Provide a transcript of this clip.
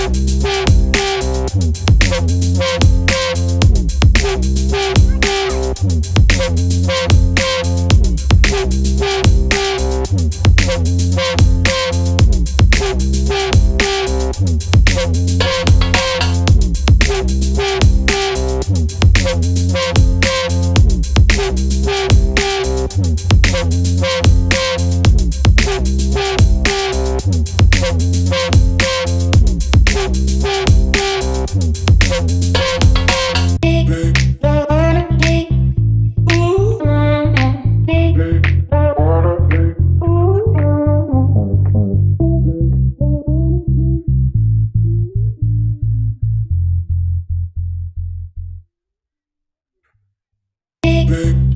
Thank you. Big.